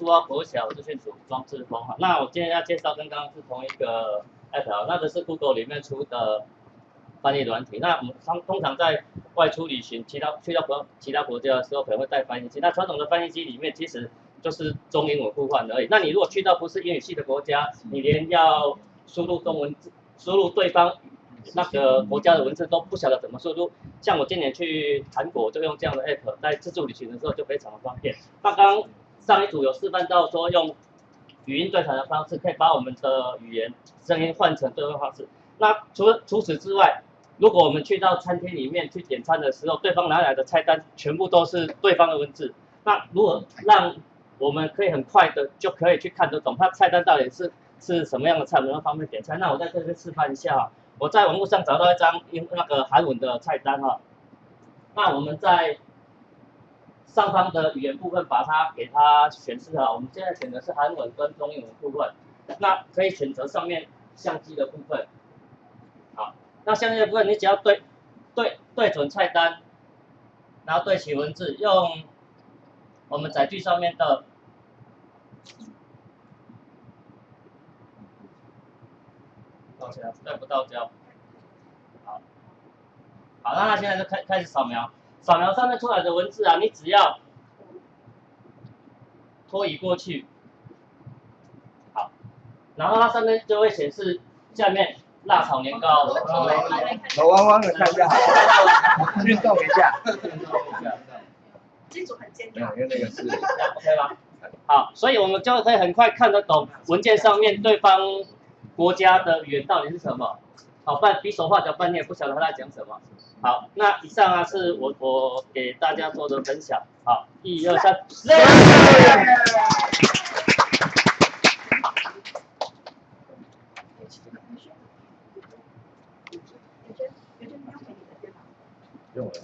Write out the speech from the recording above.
苏澳国小这些组庄志峰哈。那我今天要介绍跟刚刚是同一个 app，那个是 Google 里面出的翻译软体。那我们通通常在外出旅行，其他去到国其他国家的时候，可能会带翻译机。那传统的翻译机里面其实就是中英文互换而已。那你如果去到不是英语系的国家，你连要输入中文字，输入对方那个国家的文字都不晓得怎么输入。像我今年去韩国就用这样的 app，在自助旅行的时候就非常的方便。那刚刚上一组有示范到说用语音对谈的方式，可以把我们的语言声音换成对话方式。那除了除此之外，如果我们去到餐厅里面去点餐的时候，对方拿来的菜单全部都是对方的文字，那如果让我们可以很快的就可以去看得懂他菜单到底是是什么样的菜，能够方便点菜。那我在这边示范一下啊。我在网络上找到一张英那个韩文的菜单哈，那我们在上方的语言部分把它给它显示好。我们现在选的是韩文跟中英文部分，那可以选择上面相机的部分。好，那相机的部分你只要对对对准菜单，然后对齐文字，用我们载具上面的。到家对不到家。好，好，那它现在就开开始扫描，扫描上面出来的文字啊，你只要拖移过去，好，然后它上面就会显示下面辣炒年糕。我弯弯的看一下，运动一下，运动一下。这组很坚强。因为那个是，OK 吗？好，所以我们就可以很快看得懂文件上面对方。国家的语言到底是什么？好，半比手画脚，半天也不晓得他在讲什么。好，那以上啊是我我给大家做的分享。好，一二三，用我的。